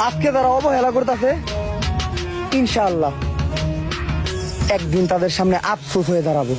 আজকে তারা অবহেলা করতেছে ইনশাআল্লাহ একদিন তাদের সামনে আফসোস হয়ে দাঁড়াবো।